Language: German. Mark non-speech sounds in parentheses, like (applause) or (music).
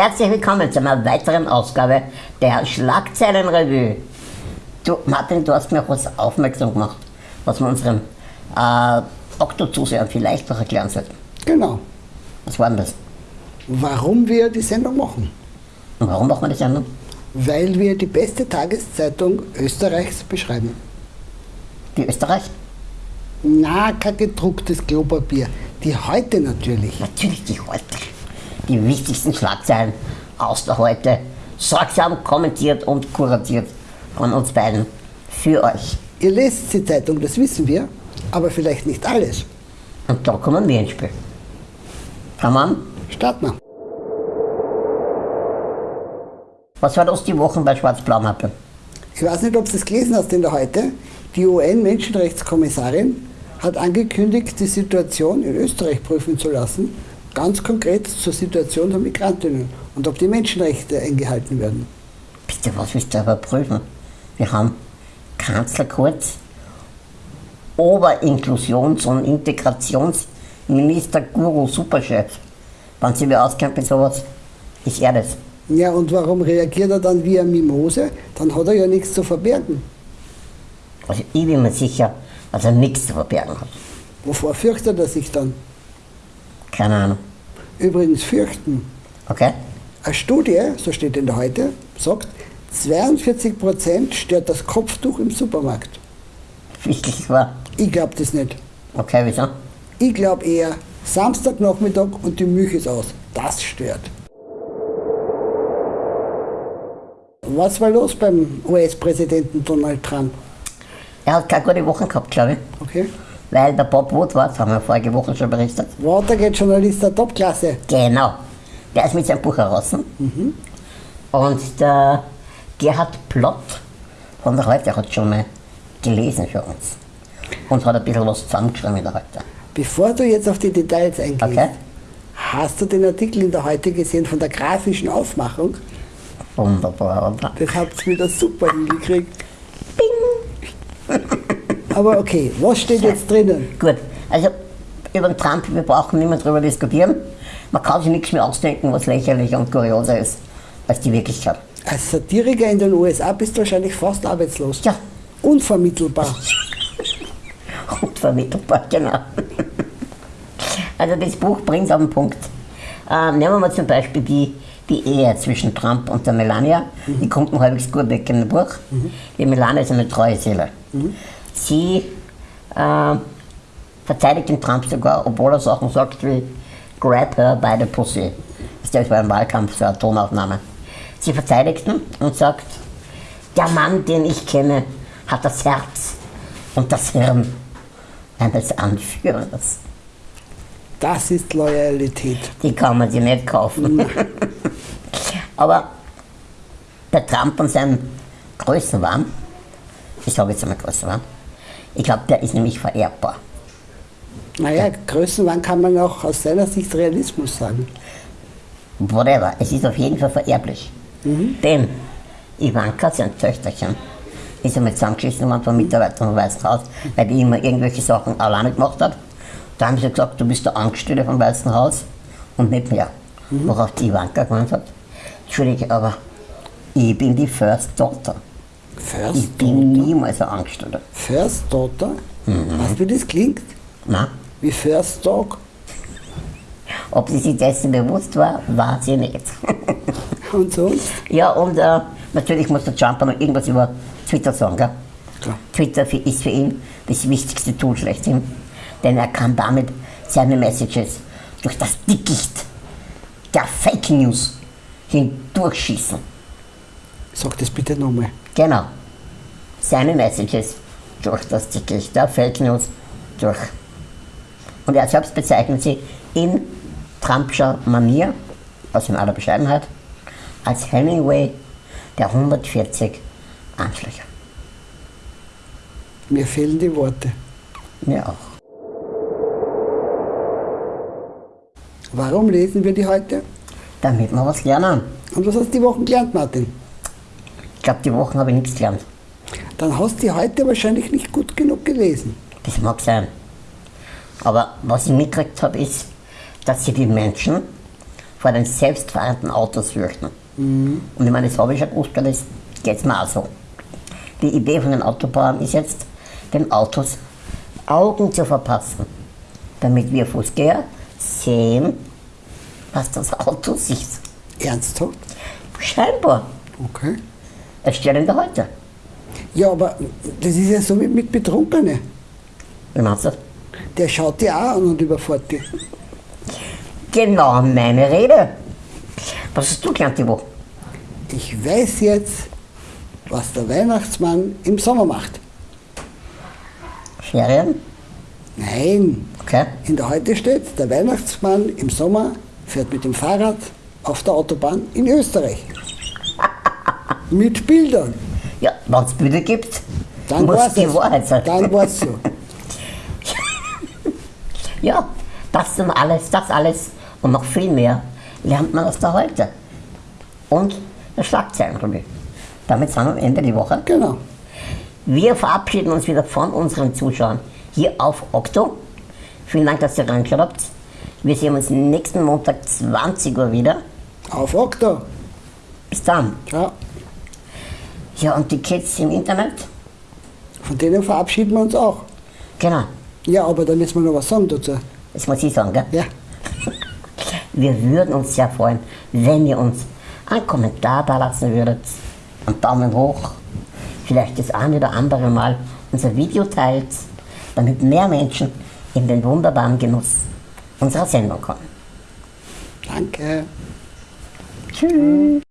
Herzlich willkommen zu einer weiteren Ausgabe der Schlagzeilenrevue. Du, Martin, du hast mir auf was aufmerksam gemacht, was wir unseren äh, Okto-Zusehern vielleicht noch erklären sollten. Genau. Was war denn das? Warum wir die Sendung machen? Und warum machen wir die Sendung? Weil wir die beste Tageszeitung Österreichs beschreiben. Die Österreich? Na, kein gedrucktes Klopapier. Die heute natürlich. Natürlich die heute. Die wichtigsten Schlagzeilen aus der Heute. Sorgsam kommentiert und kuratiert von uns beiden. Für euch. Ihr lest die Zeitung, das wissen wir, aber vielleicht nicht alles. Und da kommen wir ins Spiel. Fangen wir an. Starten wir. Was war das die Wochen bei Schwarz-Blau-Mappe? Ich weiß nicht, ob du es gelesen hast in der Heute. Die UN-Menschenrechtskommissarin hat angekündigt, die Situation in Österreich prüfen zu lassen, ganz konkret zur Situation der Migrantinnen und ob die Menschenrechte eingehalten werden. Bitte, was willst du überprüfen? Wir haben Kanzler Kurz, Oberinklusions- und Integrationsminister Guru Superchef. Wenn sie mir auskennt mit sowas, ist er das. Ja, und warum reagiert er dann wie ein Mimose? Dann hat er ja nichts zu verbergen. Also ich bin mir sicher, dass er nichts zu verbergen hat. Wovor fürchtet er sich dann? Keine Ahnung. Übrigens fürchten. Okay? Eine Studie, so steht in der Heute, sagt, 42% stört das Kopftuch im Supermarkt. Wirklich wahr. Ich glaube das nicht. Okay, wieso? Ich glaube eher, Samstagnachmittag und die Milch ist aus. Das stört. Was war los beim US-Präsidenten Donald Trump? Er hat keine gute Woche gehabt, glaube ich. Okay. Weil der Bob Woodward, haben wir vorige Woche schon berichtet. Watergate-Journalist der Topklasse. Genau. Der ist mit seinem Buch heraus. Und der Gerhard Plott von der Heute hat schon mal gelesen für uns. Und hat ein bisschen was zusammengeschrieben in der Heute. Bevor du jetzt auf die Details eingehst, Okay. hast du den Artikel in der Heute gesehen von der grafischen Aufmachung? Wunderbar, oder? Das habt ihr wieder super hingekriegt. Aber okay, was steht jetzt drinnen? Gut, also über den Trump, wir brauchen nicht mehr drüber diskutieren. Man kann sich nichts mehr ausdenken, was lächerlicher und kurioser ist als die Wirklichkeit. Als Satiriker in den USA bist du wahrscheinlich fast arbeitslos. Ja, Unvermittelbar. (laughs) unvermittelbar, genau. Also das Buch bringt es auf den Punkt. Äh, nehmen wir mal zum Beispiel die, die Ehe zwischen Trump und der Melania. Die kommt noch halbwegs gut weg in dem Buch. Die Melania ist eine treue Seele. Sie äh, verteidigt den Trump sogar, obwohl er Sachen sagt wie Grab her by the pussy. Das war im Wahlkampf so eine Tonaufnahme. Sie verteidigt ihn und sagt, der Mann, den ich kenne, hat das Herz und das Hirn eines Anführers. Das ist Loyalität. Die kann man sich nicht kaufen. (laughs) Aber der Trump und sein Größenwahn, ich sage jetzt einmal Größenwahn, ich glaube, der ist nämlich vererbbar. Naja, Größenwahn kann man auch aus seiner Sicht Realismus sagen. Whatever, es ist auf jeden Fall vererblich. Denn Ivanka, sein Töchterchen, ist einmal zusammengeschissen worden von Mitarbeitern vom Weißen Haus, weil die immer irgendwelche Sachen alleine gemacht hat. Da haben sie gesagt, du bist der Angestellte vom Weißen Haus und nicht mehr. Worauf die Ivanka gemeint hat, Entschuldige, aber ich bin die First Daughter. First Ich bin niemals ein Angestellter. First Daughter? Weißt du, wie das klingt? Na, Wie First Dog? ob sie sich dessen bewusst war, war sie nicht. (laughs) Und sonst? ja, und äh, natürlich muss der Trump noch irgendwas über Twitter sagen. Gell? Klar. Twitter für, ist für ihn das wichtigste Tool schlechthin, denn er kann damit seine Messages durch das Dickicht der Fake News hindurchschießen. Sag das bitte nochmal. Genau. Seine Messages durch das Dickicht der Fake News durch. Und er selbst bezeichnet sie in Trumpscher Manier, also in aller Bescheidenheit, als Hemingway der 140 Anschläge. Mir fehlen die Worte. Mir auch. Warum lesen wir die heute? Damit wir was lernen. Und was hast du die Woche gelernt, Martin? Ich glaube, die Wochen habe ich nichts gelernt. Dann hast du die heute wahrscheinlich nicht gut genug gelesen. Das mag sein. Aber was ich mitgekriegt habe, ist, dass sie die Menschen vor den selbstfahrenden Autos fürchten. Und ich meine, das habe ich schon gewusst, das geht mir auch so. Die Idee von den Autobauern ist jetzt, den Autos Augen zu verpassen, damit wir Fußgänger sehen, was das Auto sieht. Ernsthaft? Scheinbar. Okay. Es steht in der Heute. Ja, aber das ist ja so wie mit Betrunkenen. Wie meinst du? Der schaut die auch an und überfährt die. Genau meine Rede. Was hast du gelernt Woche? Ich weiß jetzt, was der Weihnachtsmann im Sommer macht. Ferien? Nein, Okay. in der Heute steht, der Weihnachtsmann im Sommer fährt mit dem Fahrrad auf der Autobahn in Österreich. (laughs) mit Bildern. Ja, wenn es Bilder gibt, Dann muss war's die es. Wahrheit sein. Dann war es so. (laughs) Ja, das und alles, das alles und noch viel mehr lernt man aus der Heute. Und der Schlagzeilenrevue. Damit sind wir am Ende die Woche. Genau. Wir verabschieden uns wieder von unseren Zuschauern hier auf Okto. Vielen Dank, dass ihr reingeschaut habt. Wir sehen uns nächsten Montag 20 Uhr wieder. Auf Okto. Bis dann. Ciao. Ja, und die Kids im Internet? Von denen verabschieden wir uns auch. Genau, Ja, aber da müssen wir noch was sagen dazu. das muss ich sagen, gell? Ja. (laughs) Wir würden uns sehr freuen, wenn ihr uns einen Kommentar da lassen würdet, einen Daumen hoch, vielleicht das eine oder andere Mal unser Video teilt, damit mehr Menschen in den wunderbaren Genuss unserer Sendung kommen. Danke. Tschüss.